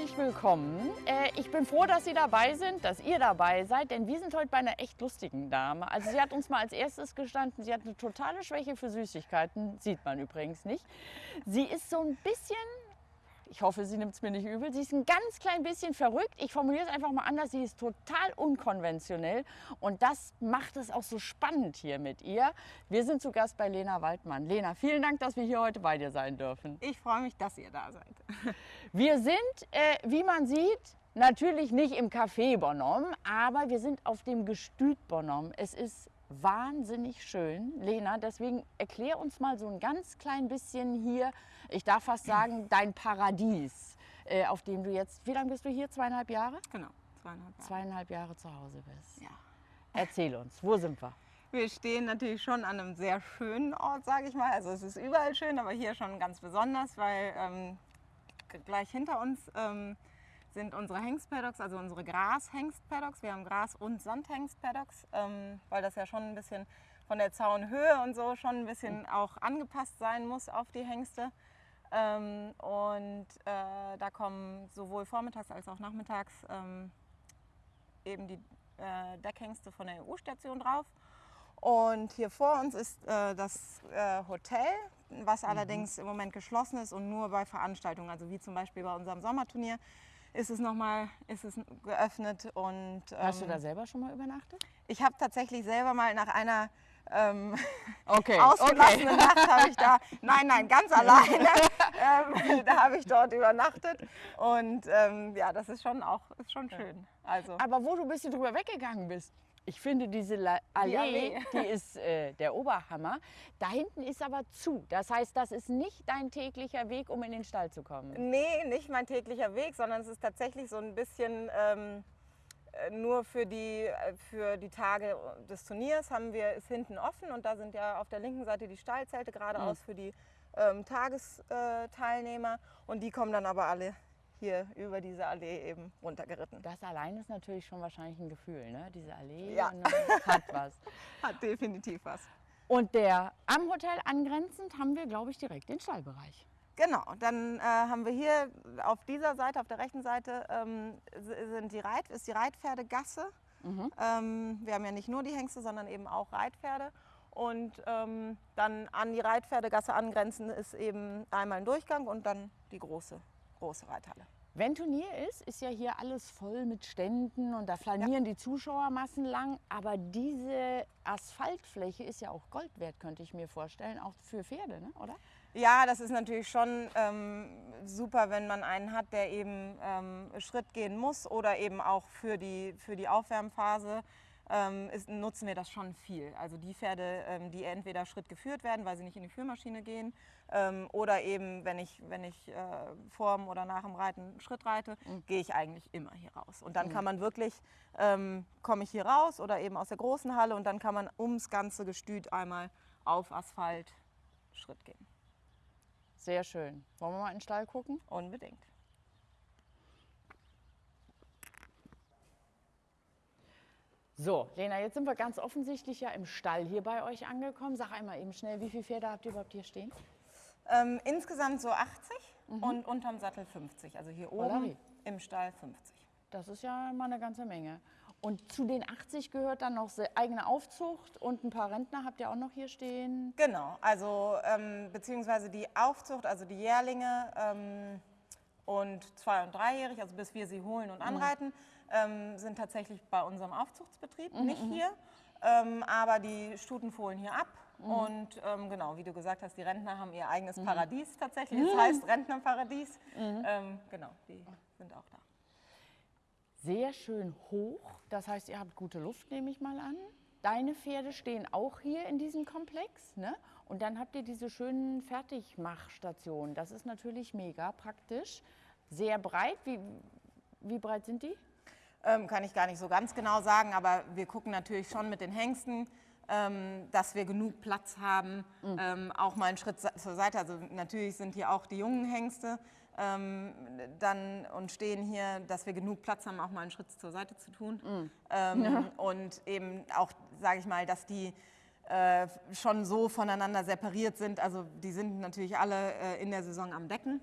herzlich willkommen. Äh, ich bin froh, dass Sie dabei sind, dass ihr dabei seid, denn wir sind heute bei einer echt lustigen Dame. Also sie hat uns mal als erstes gestanden, sie hat eine totale Schwäche für Süßigkeiten, sieht man übrigens nicht. Sie ist so ein bisschen ich hoffe, sie nimmt es mir nicht übel. Sie ist ein ganz klein bisschen verrückt. Ich formuliere es einfach mal anders. Sie ist total unkonventionell und das macht es auch so spannend hier mit ihr. Wir sind zu Gast bei Lena Waldmann. Lena, vielen Dank, dass wir hier heute bei dir sein dürfen. Ich freue mich, dass ihr da seid. Wir sind, äh, wie man sieht, natürlich nicht im Café Bonhomme, aber wir sind auf dem Gestüt Bonhomme. Es ist wahnsinnig schön. Lena, deswegen erklär uns mal so ein ganz klein bisschen hier, ich darf fast sagen, dein Paradies, äh, auf dem du jetzt, wie lange bist du hier? Zweieinhalb Jahre? Genau, zweieinhalb Jahre. Zweieinhalb Jahre zu Hause bist. Ja. Erzähl uns, wo sind wir? Wir stehen natürlich schon an einem sehr schönen Ort, sage ich mal. Also es ist überall schön, aber hier schon ganz besonders, weil ähm, gleich hinter uns ähm, sind unsere Hengstpaddocks, also unsere Gras-Hengstpaddocks. Wir haben Gras- und Sandhengstpaddocks, ähm, weil das ja schon ein bisschen von der Zaunhöhe und so schon ein bisschen auch angepasst sein muss auf die Hengste. Ähm, und äh, da kommen sowohl vormittags als auch nachmittags ähm, eben die äh, Deckhengste von der EU-Station drauf. Und hier vor uns ist äh, das äh, Hotel, was mhm. allerdings im Moment geschlossen ist und nur bei Veranstaltungen, also wie zum Beispiel bei unserem Sommerturnier, ist es nochmal ist es geöffnet. Und, ähm, Hast du da ähm, selber schon mal übernachtet? Ich habe tatsächlich selber mal nach einer ähm, okay, ausgelassenen okay. Nacht habe ich da, nein, nein, ganz alleine, ähm, da habe ich dort übernachtet und ähm, ja, das ist schon auch ist schon schön. Also. Aber wo du ein bisschen drüber weggegangen bist, ich finde diese Allee, die, Allee. die ist äh, der Oberhammer. Da hinten ist aber zu. Das heißt, das ist nicht dein täglicher Weg, um in den Stall zu kommen. Nee, nicht mein täglicher Weg, sondern es ist tatsächlich so ein bisschen ähm, äh, nur für die, äh, für die Tage des Turniers haben wir es hinten offen und da sind ja auf der linken Seite die Stallzelte geradeaus mhm. für die ähm, Tagesteilnehmer und die kommen dann aber alle hier über diese Allee eben runtergeritten. Das allein ist natürlich schon wahrscheinlich ein Gefühl, ne? Diese Allee ja. hat was. Hat definitiv was. Und der am Hotel angrenzend haben wir, glaube ich, direkt den Stallbereich. Genau, dann äh, haben wir hier auf dieser Seite, auf der rechten Seite, ähm, sind die Reit, ist die Reitpferdegasse. Mhm. Ähm, wir haben ja nicht nur die Hengste, sondern eben auch Reitpferde. Und ähm, dann an die Reitpferdegasse angrenzend ist eben einmal ein Durchgang und dann die große große Reithalle. Wenn Turnier ist, ist ja hier alles voll mit Ständen und da flanieren ja. die Zuschauermassen lang. Aber diese Asphaltfläche ist ja auch Gold wert, könnte ich mir vorstellen, auch für Pferde, ne? oder? Ja, das ist natürlich schon ähm, super, wenn man einen hat, der eben ähm, Schritt gehen muss oder eben auch für die, für die Aufwärmphase ähm, ist, nutzen wir das schon viel. Also die Pferde, ähm, die entweder Schritt geführt werden, weil sie nicht in die Führmaschine gehen, ähm, oder eben, wenn ich, wenn ich äh, vorm oder nach dem Reiten Schritt reite, mhm. gehe ich eigentlich immer hier raus. Und dann mhm. kann man wirklich, ähm, komme ich hier raus oder eben aus der großen Halle und dann kann man ums ganze Gestüt einmal auf Asphalt Schritt gehen. Sehr schön. Wollen wir mal in den Stall gucken? Unbedingt. So, Lena, jetzt sind wir ganz offensichtlich ja im Stall hier bei euch angekommen. Sag einmal eben schnell, wie viele Pferde habt ihr überhaupt hier stehen? Ähm, insgesamt so 80 mhm. und unterm Sattel 50. Also hier oben Olari. im Stall 50. Das ist ja mal eine ganze Menge. Und zu den 80 gehört dann noch eigene Aufzucht und ein paar Rentner habt ihr auch noch hier stehen? Genau, also ähm, beziehungsweise die Aufzucht, also die Jährlinge ähm, und zwei- und dreijährig, also bis wir sie holen und mhm. anreiten. Mhm ähm, sind tatsächlich bei unserem Aufzuchtsbetrieb, mhm. nicht mhm. hier. Ähm, aber die Stuten fohlen hier ab. Mhm. Und ähm, genau, wie du gesagt hast, die Rentner haben ihr eigenes mhm. Paradies tatsächlich. Das heißt Rentnerparadies. Mhm. Ähm, genau, die sind auch da. Sehr schön hoch. Das heißt, ihr habt gute Luft, nehme ich mal an. Deine Pferde stehen auch hier in diesem Komplex. Ne? Und dann habt ihr diese schönen Fertigmachstationen. Das ist natürlich mega praktisch. Sehr breit. Wie, wie breit sind die? Ähm, kann ich gar nicht so ganz genau sagen, aber wir gucken natürlich schon mit den Hengsten, ähm, dass wir genug Platz haben, mhm. ähm, auch mal einen Schritt zur Seite. Also natürlich sind hier auch die jungen Hengste ähm, dann und stehen hier, dass wir genug Platz haben, auch mal einen Schritt zur Seite zu tun. Mhm. Ja. Und eben auch, sage ich mal, dass die äh, schon so voneinander separiert sind. Also die sind natürlich alle äh, in der Saison am Decken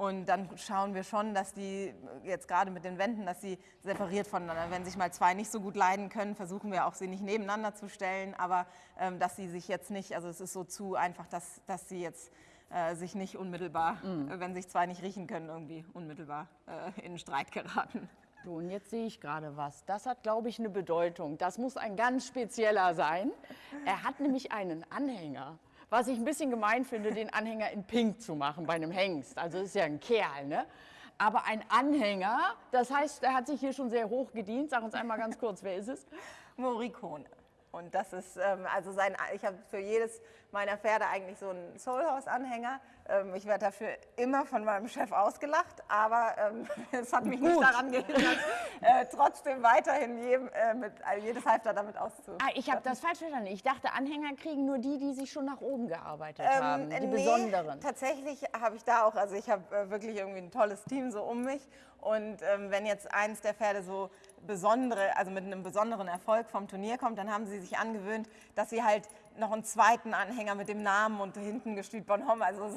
Und dann schauen wir schon, dass die jetzt gerade mit den Wänden, dass sie separiert voneinander. Wenn sich mal zwei nicht so gut leiden können, versuchen wir auch sie nicht nebeneinander zu stellen, aber ähm, dass sie sich jetzt nicht, also es ist so zu einfach, dass, dass sie jetzt äh, sich nicht unmittelbar, mhm. wenn sich zwei nicht riechen können, irgendwie unmittelbar äh, in Streit geraten. So, und jetzt sehe ich gerade was. Das hat, glaube ich, eine Bedeutung. Das muss ein ganz spezieller sein. Er hat nämlich einen Anhänger. Was ich ein bisschen gemein finde, den Anhänger in Pink zu machen bei einem Hengst. Also ist ja ein Kerl, ne? Aber ein Anhänger, das heißt, er hat sich hier schon sehr hoch gedient. Sag uns einmal ganz kurz, wer ist es? Morikone. Und das ist, ähm, also sein, ich habe für jedes meiner Pferde eigentlich so einen Soulhouse-Anhänger. Ähm, ich werde dafür immer von meinem Chef ausgelacht, aber ähm, es hat mich Gut. nicht daran gehindert, äh, trotzdem weiterhin jedem, äh, mit, also jedes Halfter damit auszustatten. Ah, ich habe das falsch verstanden. Ich dachte, Anhänger kriegen nur die, die sich schon nach oben gearbeitet ähm, haben, die nee, besonderen. Tatsächlich habe ich da auch, also ich habe äh, wirklich irgendwie ein tolles Team so um mich und ähm, wenn jetzt eins der Pferde so besondere, also mit einem besonderen Erfolg vom Turnier kommt, dann haben sie sich angewöhnt, dass sie halt noch einen zweiten Anhänger mit dem Namen und hinten gestüt Bonhomme, also so.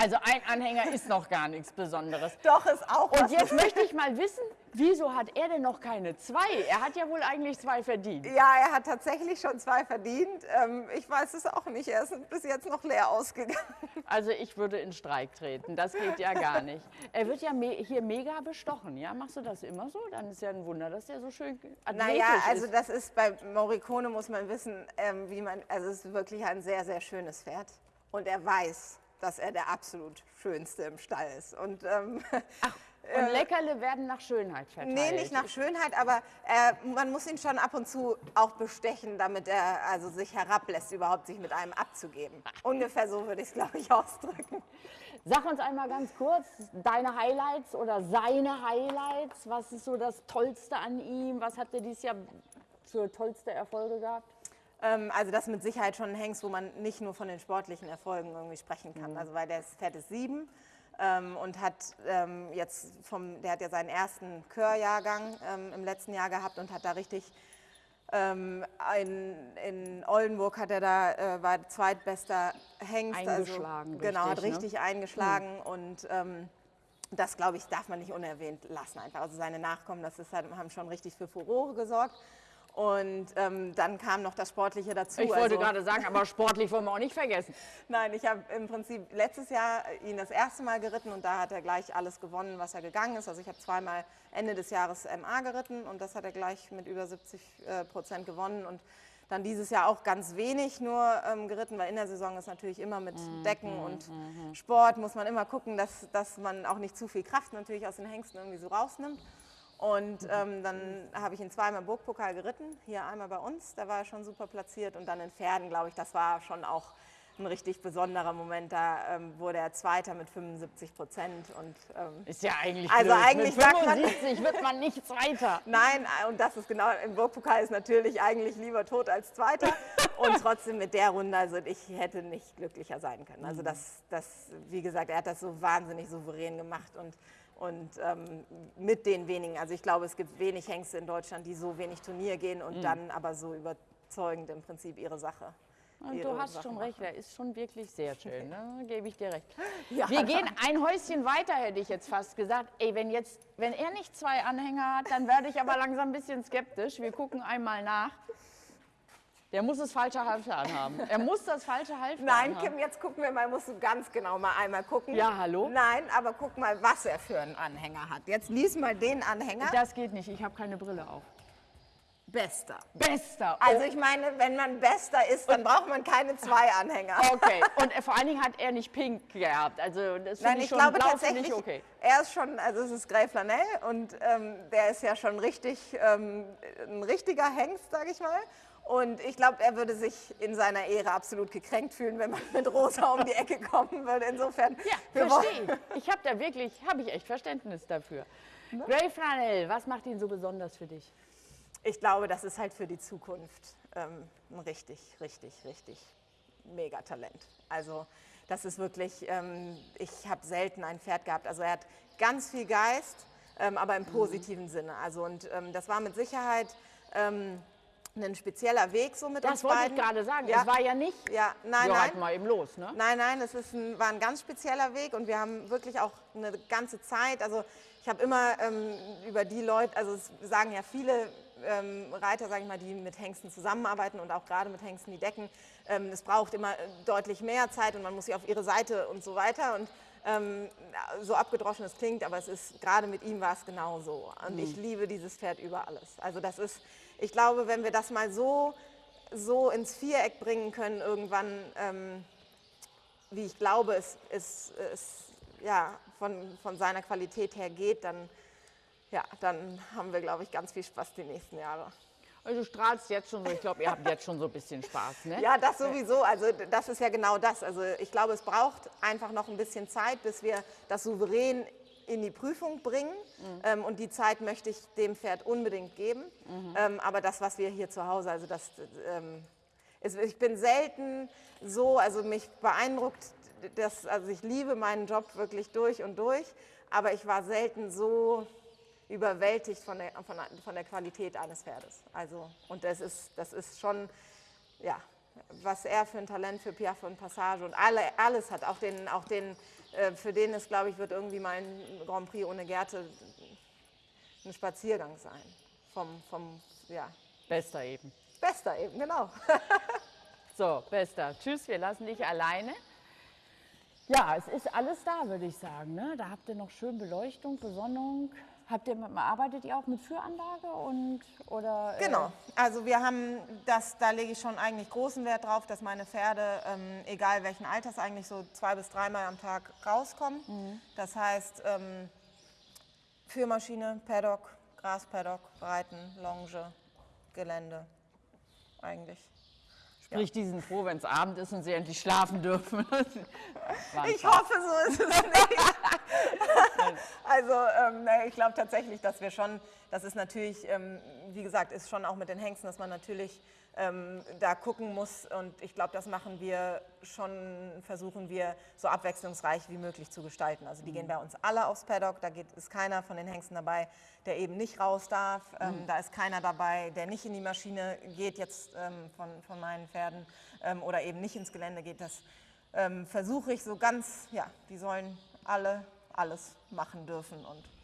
Also ein Anhänger ist noch gar nichts Besonderes. Doch, ist auch Und jetzt möchte ich mal wissen, wieso hat er denn noch keine zwei? Er hat ja wohl eigentlich zwei verdient. Ja, er hat tatsächlich schon zwei verdient. Ähm, ich weiß es auch nicht. Er ist bis jetzt noch leer ausgegangen. Also ich würde in Streik treten. Das geht ja gar nicht. Er wird ja me hier mega bestochen. Ja, machst du das immer so? Dann ist ja ein Wunder, dass er so schön Naja, also ist. das ist bei Morricone muss man wissen, ähm, wie man, also es ist wirklich ein sehr, sehr schönes Pferd. Und er weiß, dass er der absolut schönste im Stall ist. Und, ähm, Ach, und Leckerle werden nach Schönheit verteilt? Nee, nicht nach Schönheit, aber äh, man muss ihn schon ab und zu auch bestechen, damit er also sich herablässt, überhaupt sich mit einem abzugeben. Ungefähr so würde ich es, glaube ich, ausdrücken. Sag uns einmal ganz kurz deine Highlights oder seine Highlights. Was ist so das Tollste an ihm? Was hat er dieses Jahr für tollste Erfolge gehabt? Ähm, also das mit Sicherheit schon ein Hengst, wo man nicht nur von den sportlichen Erfolgen irgendwie sprechen kann. Mhm. Also weil der Pferd ist sieben ähm, und hat ähm, jetzt vom, der hat ja seinen ersten Chörjahrgang ähm, im letzten Jahr gehabt und hat da richtig ähm, in, in, Oldenburg hat er da, äh, war zweitbester Hengst. Also eingeschlagen. Also, genau, hat richtig ne? eingeschlagen mhm. und ähm, das, glaube ich, darf man nicht unerwähnt lassen einfach. Also seine Nachkommen, das ist halt, haben schon richtig für Furore gesorgt. Und ähm, dann kam noch das Sportliche dazu. Ich wollte also, gerade sagen, aber sportlich wollen wir auch nicht vergessen. Nein, ich habe im Prinzip letztes Jahr ihn das erste Mal geritten und da hat er gleich alles gewonnen, was er gegangen ist. Also ich habe zweimal Ende des Jahres MA geritten und das hat er gleich mit über 70 äh, Prozent gewonnen. Und dann dieses Jahr auch ganz wenig nur ähm, geritten, weil in der Saison ist natürlich immer mit mhm, Decken mhm, und mhm. Sport muss man immer gucken, dass, dass man auch nicht zu viel Kraft natürlich aus den Hengsten irgendwie so rausnimmt. Und ähm, dann habe ich ihn zweimal Burgpokal geritten, hier einmal bei uns, da war er schon super platziert. Und dann in Pferden, glaube ich, das war schon auch ein richtig besonderer Moment. Da ähm, wurde er Zweiter mit 75 Prozent. ähm, ist ja eigentlich Also blöd. eigentlich mit 75 man, wird man nicht Zweiter. Nein, und das ist genau, im Burgpokal ist natürlich eigentlich lieber tot als Zweiter. und trotzdem mit der Runde, also ich hätte nicht glücklicher sein können. Also das, das, wie gesagt, er hat das so wahnsinnig souverän gemacht und und ähm, mit den wenigen, also ich glaube, es gibt wenig Hengste in Deutschland, die so wenig Turnier gehen und mhm. dann aber so überzeugend im Prinzip ihre Sache. Und du hast Sachen schon recht, er ist schon wirklich sehr schön, ne? gebe ich dir recht. Ja. Wir gehen ein Häuschen weiter, hätte ich jetzt fast gesagt. Ey, wenn, jetzt, wenn er nicht zwei Anhänger hat, dann werde ich aber langsam ein bisschen skeptisch. Wir gucken einmal nach. Der muss das falsche Halfter anhaben. Er muss das falsche Halfter Nein, anhaben. Kim, jetzt gucken wir mal, musst du ganz genau mal einmal gucken. Ja, hallo? Nein, aber guck mal, was er für einen Anhänger hat. Jetzt lies mal den Anhänger. Das geht nicht, ich habe keine Brille auf. Bester. Bester. Oh. Also ich meine, wenn man Bester ist, dann braucht man keine zwei Anhänger. Okay. Und vor allen Dingen hat er nicht pink gehabt. Also das Nein, ich, ich schon glaube blau tatsächlich, okay. er ist schon, also es ist Grey Flanell und ähm, der ist ja schon richtig, ähm, ein richtiger Hengst, sage ich mal. Und ich glaube, er würde sich in seiner Ehre absolut gekränkt fühlen, wenn man mit Rosa um die Ecke kommen würde. Insofern. Ja, verstehe. Ich habe da wirklich, habe ich echt Verständnis dafür. Ne? Grey Flannel, was macht ihn so besonders für dich? Ich glaube, das ist halt für die Zukunft ähm, ein richtig, richtig, richtig mega Talent. Also das ist wirklich, ähm, ich habe selten ein Pferd gehabt. Also er hat ganz viel Geist, ähm, aber im mhm. positiven mhm. Sinne. Also und ähm, das war mit Sicherheit ähm, ein spezieller Weg so mit uns Das wollte beiden. ich gerade sagen. Ja. Es war ja nicht, Ja, nein, wir nein. reiten mal eben los. Ne? Nein, nein, es ist ein, war ein ganz spezieller Weg und wir haben wirklich auch eine ganze Zeit, also ich habe immer ähm, über die Leute, also es sagen ja viele ähm, Reiter, sage ich mal, die mit Hengsten zusammenarbeiten und auch gerade mit Hengsten, die decken, ähm, es braucht immer äh, deutlich mehr Zeit und man muss sie auf ihre Seite und so weiter. Und ähm, so abgedroschen es klingt, aber es ist, gerade mit ihm war es genau so und ich liebe dieses Pferd über alles. Also das ist, ich glaube, wenn wir das mal so, so ins Viereck bringen können irgendwann, ähm, wie ich glaube, es, es, es ja, von, von seiner Qualität her geht, dann, ja, dann haben wir, glaube ich, ganz viel Spaß die nächsten Jahre. Also du strahlst jetzt schon so, ich glaube, ihr habt jetzt schon so ein bisschen Spaß. Ne? Ja, das sowieso. Also das ist ja genau das. Also ich glaube, es braucht einfach noch ein bisschen Zeit, bis wir das souverän in die Prüfung bringen. Ähm, und die Zeit möchte ich dem Pferd unbedingt geben. Ähm, aber das, was wir hier zu Hause, also das, ähm, ist, ich bin selten so, also mich beeindruckt, das, also ich liebe meinen Job wirklich durch und durch, aber ich war selten so überwältigt von der, von, der- von der Qualität eines Pferdes. Also, und das ist, das ist schon, ja, was er für ein Talent für Piaffe und Passage und alle, alles hat. Auch den, auch den äh, für den es, glaube ich, wird irgendwie mal ein Grand Prix ohne Gerte ein Spaziergang sein. Vom, vom ja, Bester eben. Bester eben, genau. So, Bester. Tschüss, wir lassen dich alleine. Ja, es ist alles da, würde ich sagen. Ne? Da habt ihr noch schön Beleuchtung, Besonnung. Habt ihr, arbeitet ihr auch mit Führanlage und oder? äh, Genau. Also wir haben das, da lege ich schon eigentlich großen Wert drauf, dass meine Pferde, ähm, egal welchen Alters, eigentlich so zwei bis dreimal am Tag rauskommen. Das heißt, ähm, Führmaschine, Paddock, Graspaddock, Reiten, Longe, Gelände. Eigentlich. Sprich, die sind froh, wenn es Abend ist und sie endlich schlafen dürfen. Ich hoffe, so ist es nicht. also ähm, ich glaube tatsächlich, dass wir schon, das ist natürlich, ähm, wie gesagt, ist schon auch mit den Hengsten, dass man natürlich ähm, da gucken muss. Und ich glaube, das machen wir schon, versuchen wir so abwechslungsreich wie möglich zu gestalten. Also die gehen bei uns alle aufs Paddock, da geht, ist keiner von den Hengsten dabei, der eben nicht raus darf. Ähm, Da ist keiner dabei, der nicht in die Maschine geht jetzt ähm, von, von meinen Pferden ähm, oder eben nicht ins Gelände geht. Das ähm, versuche ich so ganz, ja, die sollen alle alles machen dürfen und.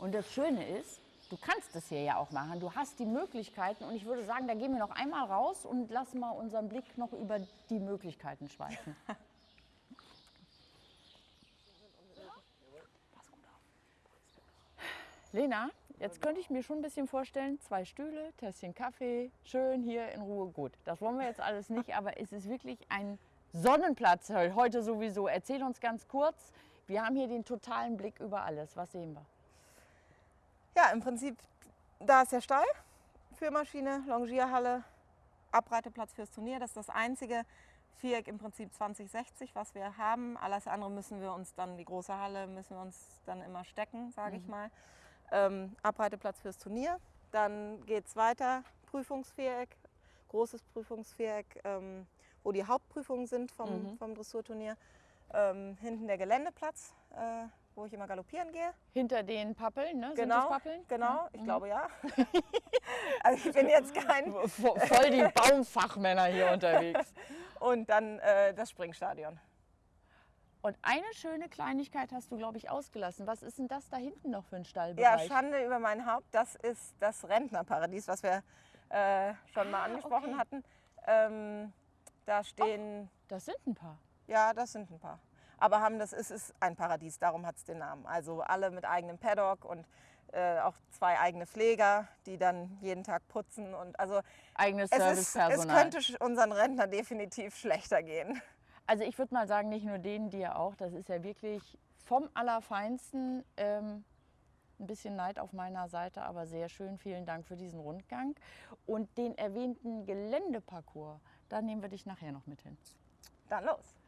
Und das Schöne ist, du kannst das hier ja auch machen. Du hast die Möglichkeiten und ich würde sagen, da gehen wir noch einmal raus und lassen mal unseren Blick noch über die Möglichkeiten schweifen. Lena, jetzt könnte ich mir schon ein bisschen vorstellen, zwei Stühle, Tässchen Kaffee, schön hier in Ruhe. Gut, das wollen wir jetzt alles nicht, aber es ist wirklich ein Sonnenplatz he- heute sowieso. Erzähl uns ganz kurz, wir haben hier den totalen Blick über alles. Was sehen wir? Ja, im Prinzip, da ist der Stall, Führmaschine, Longierhalle, Abreiteplatz fürs Turnier. Das ist das einzige Viereck im Prinzip 2060, was wir haben. Alles andere müssen wir uns dann, die große Halle, müssen wir uns dann immer stecken, sage ich mal. Ähm, Abreiteplatz fürs Turnier. Dann geht es weiter, Prüfungsviereck, großes Prüfungsviereck, ähm, wo die Hauptprüfungen sind vom, vom Dressurturnier. Ähm, hinten der Geländeplatz, äh, wo ich immer galoppieren gehe. Hinter den Pappeln, ne? Genau, Pappeln? genau, ich glaube ja. also ich bin jetzt kein. Vo- Voll die Baumfachmänner hier unterwegs. Und dann äh, das Springstadion. Und eine schöne Kleinigkeit hast du, glaube ich, ausgelassen. Was ist denn das da hinten noch für ein Ja, Stallbereich? Schande über mein Haupt, das ist das Rentnerparadies, was wir äh, schon mal angesprochen okay. hatten. Ähm, da stehen, das sind ein paar. ja, das sind ein paar. Aber haben das ist, ist ein Paradies, darum hat es den Namen. Also alle mit eigenem Paddock und äh, auch zwei eigene Pfleger, die dann jeden Tag putzen. Und also Eigenes es, ist, es Servicepersonal. könnte unseren Rentner definitiv schlechter gehen. Also ich würde mal sagen, nicht nur denen, dir auch. Das ist ja wirklich vom Allerfeinsten. Ähm, ein bisschen Neid auf meiner Seite, aber sehr schön. Vielen Dank für diesen Rundgang. Und den erwähnten Geländeparcours, da nehmen wir dich nachher noch mit hin. Dann los.